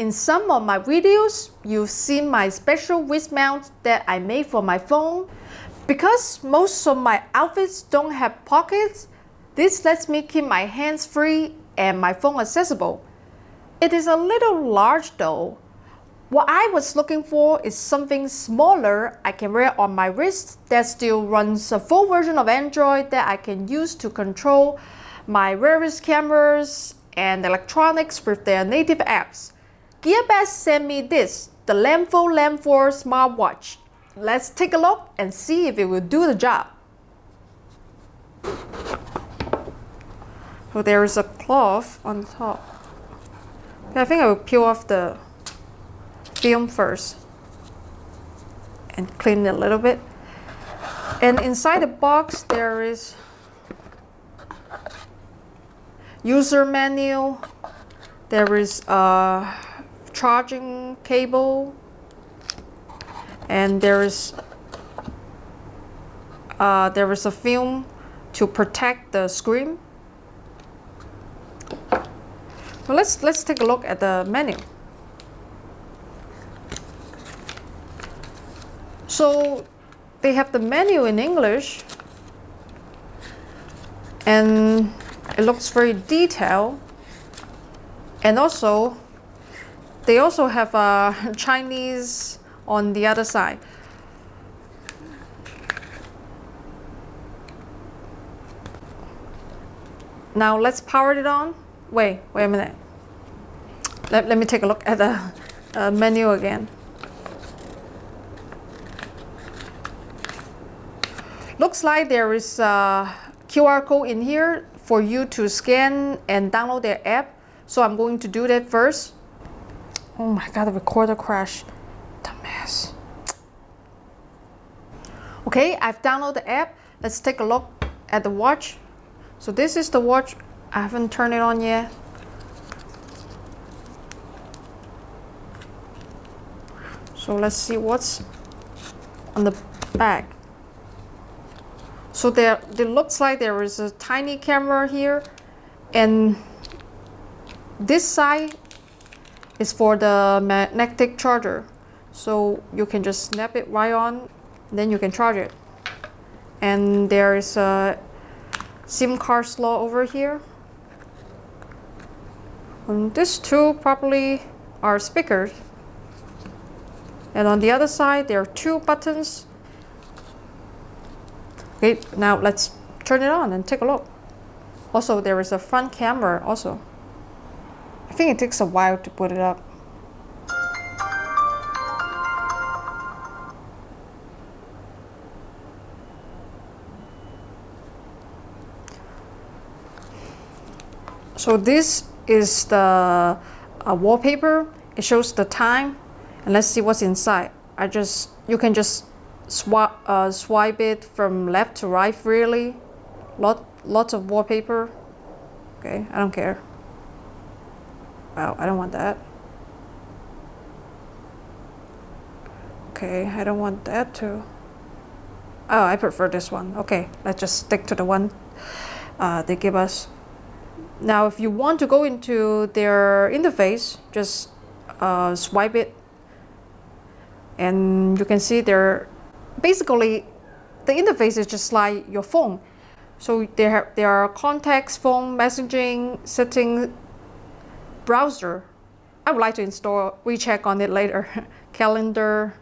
in some of my videos, you've seen my special wrist mount that I made for my phone. Because most of my outfits don't have pockets, this lets me keep my hands free and my phone accessible. It is a little large though. What I was looking for is something smaller I can wear on my wrist that still runs a full version of Android that I can use to control my various cameras and electronics with their native apps. Gearbest sent me this, the Lemfo Lem 4 smartwatch. Let's take a look and see if it will do the job. So there is a cloth on top. I think I will peel off the film first and clean it a little bit. And inside the box there is user manual, there is a charging cable, and there is uh, there is a film to protect the screen. Well, let's let's take a look at the menu. So they have the menu in English and it looks very detailed and also they also have a uh, Chinese on the other side. Now let's power it on. Wait, wait a minute. Let, let me take a look at the uh, menu again. Looks like there is a QR code in here for you to scan and download their app. So I'm going to do that first. Oh my god, the recorder crashed. Dumbass. Okay, I've downloaded the app. Let's take a look at the watch. So this is the watch. I haven't turned it on yet. So let's see what's on the back. So there, it looks like there is a tiny camera here and this side is for the magnetic charger. So you can just snap it right on, then you can charge it. And there is a SIM card slot over here. And these two probably are speakers. And on the other side, there are two buttons Okay, now let's turn it on and take a look. Also, there is a front camera also. I think it takes a while to put it up. So this is the uh, wallpaper. It shows the time and let's see what's inside. I just, you can just swap, uh, swipe it from left to right freely. Lot, lots of wallpaper. Okay, I don't care. Wow, I don't want that. Okay, I don't want that too. Oh, I prefer this one. Okay, let's just stick to the one uh, they give us. Now, if you want to go into their interface, just uh, swipe it and you can see their basically the interface is just like your phone. So there, there are contacts, phone, messaging, setting, browser. I would like to install WeChat on it later. Calendar.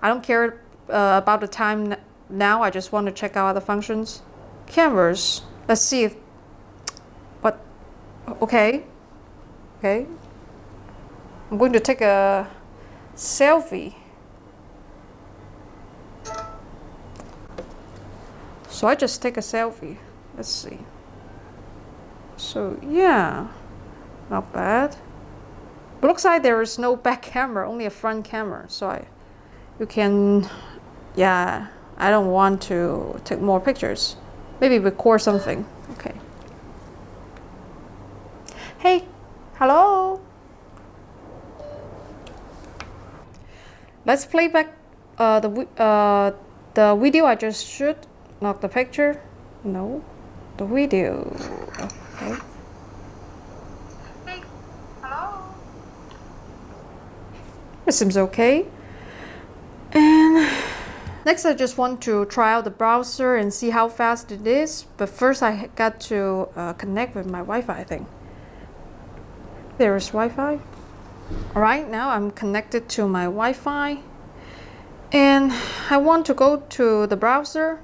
I don't care uh, about the time now. I just want to check out the functions. Cameras. Let's see if, what, okay. Okay. I'm going to take a selfie. So I just take a selfie. Let's see. So yeah, not bad. But looks like there is no back camera, only a front camera. So I, you can, yeah, I don't want to take more pictures. Maybe record something. Okay. Hey, hello. Let's play back uh, the uh, the video I just shoot not the picture? No. The video. Okay. Hey, hello? It seems okay. And next I just want to try out the browser and see how fast it is. But first I got to uh, connect with my Wi-Fi I think. There is Wi-Fi. Alright, now I'm connected to my Wi-Fi. And I want to go to the browser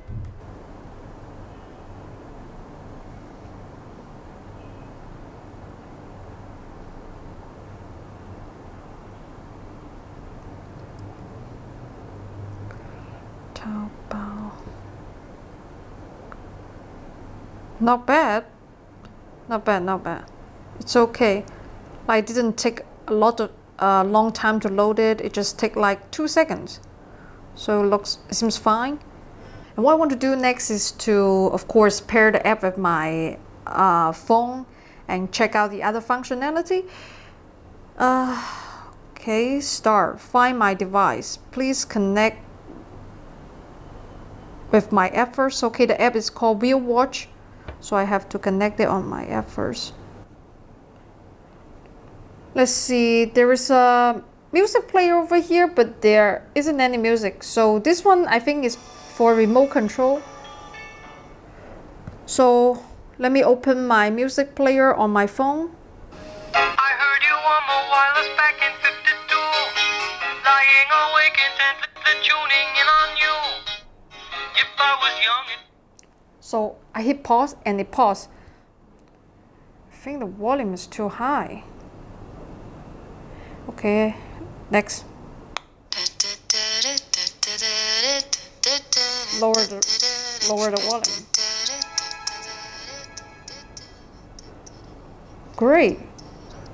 Taobao. Not bad. Not bad, not bad. It's okay. I didn't take a lot of uh, long time to load it. It just take like two seconds. So it looks, it seems fine. And what I want to do next is to, of course, pair the app with my uh, phone and check out the other functionality. Uh, okay, start. Find my device. Please connect with my app first. Okay, the app is called WiiWatch, so I have to connect it on my app first. Let's see, there is a music player over here, but there isn't any music. So this one I think is for remote control. So let me open my music player on my phone. I I. So I hit pause and it paused. I think the volume is too high. Okay, next. Lower the, lower the volume. Great.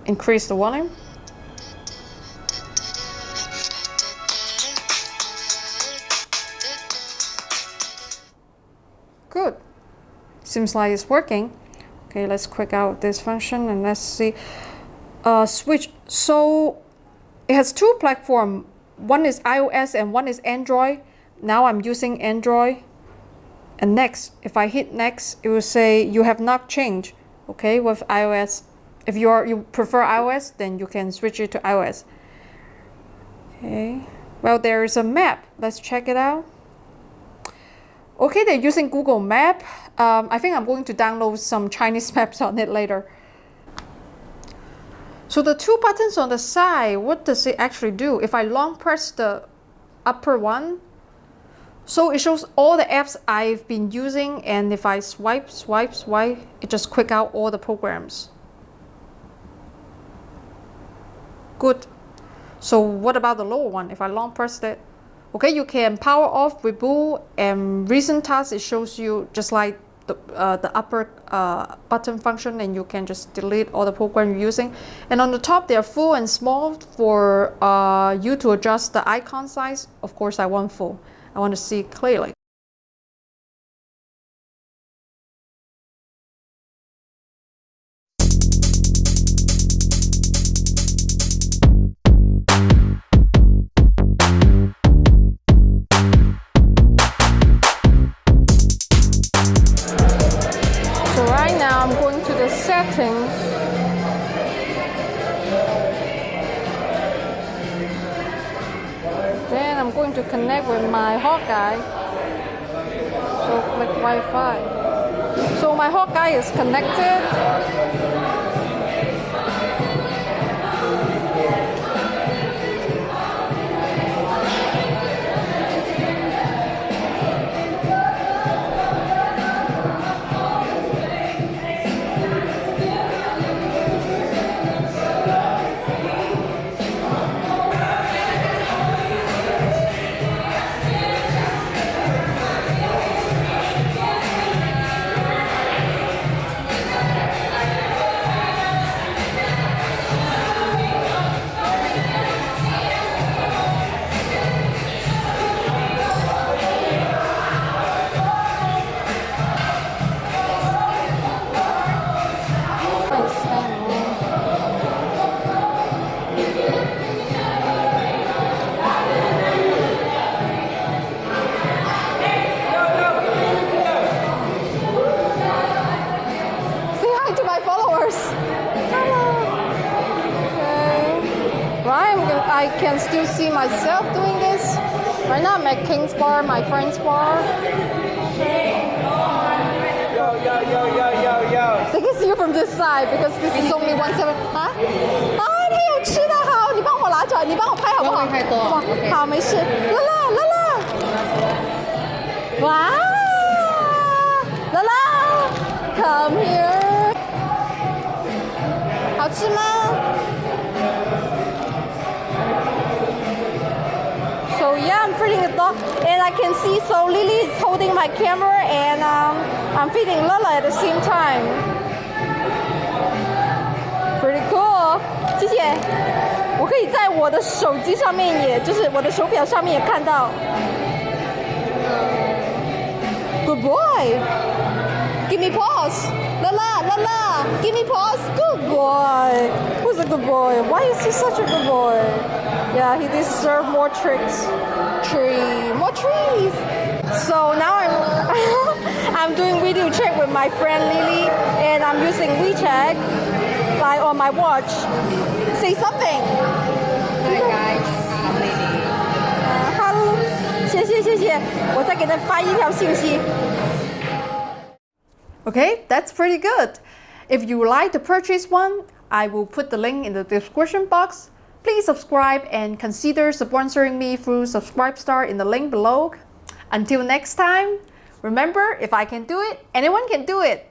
Increase the volume. Seems like it's working. Okay, let's quick out this function and let's see. Uh, switch. So it has two platforms. One is iOS and one is Android. Now I'm using Android. And next, if I hit next, it will say you have not changed. Okay, with iOS. If you are you prefer iOS, then you can switch it to iOS. Okay. Well, there is a map. Let's check it out. Okay, they're using Google Map. Um, I think I'm going to download some Chinese maps on it later. So the two buttons on the side, what does it actually do? If I long press the upper one, so it shows all the apps I've been using and if I swipe, swipe, swipe, it just quick out all the programs. Good. So what about the lower one? If I long press it, Okay, you can power off, reboot, and recent tasks. It shows you just like the, uh, the upper uh, button function and you can just delete all the program you're using. And on the top, they're full and small for uh, you to adjust the icon size. Of course, I want full. I want to see clearly. Going to connect with my Hawkeye. So click Wi-Fi. So my Hawkeye is connected. can still see myself doing this. Right now I'm at King's Bar, my friend's bar. Yo, yo, yo, yo, yo, yo. They can see you from this side because this is only one seven 啊啊！他有吃的好，你帮我拿着，你帮我拍好不好？不会太多好不好 OK 好，没事。乐乐，乐乐，哇！乐乐，come here，好吃吗 I'm feeding the dog, and I can see. So Lily is holding my camera, and um, I'm feeding Lala at the same time. Pretty cool，谢谢。我可以在我的手机上面，也就是我的手表上面也看到。Good boy. Give me pause. Lala, Lala, give me pause. Good boy. Who's a good boy? Why is he such a good boy? Yeah, he deserves more tricks. Tree, more trees. So now I'm I'm doing video check with my friend Lily, and I'm using WeChat like on my watch. Say something. Hi guys, I'm Lily. 呃，Hello，谢谢谢谢，我再给他发一条信息。Okay, that's pretty good. If you would like to purchase one, I will put the link in the description box. Please subscribe and consider sponsoring me through Subscribestar in the link below. Until next time, remember if I can do it, anyone can do it.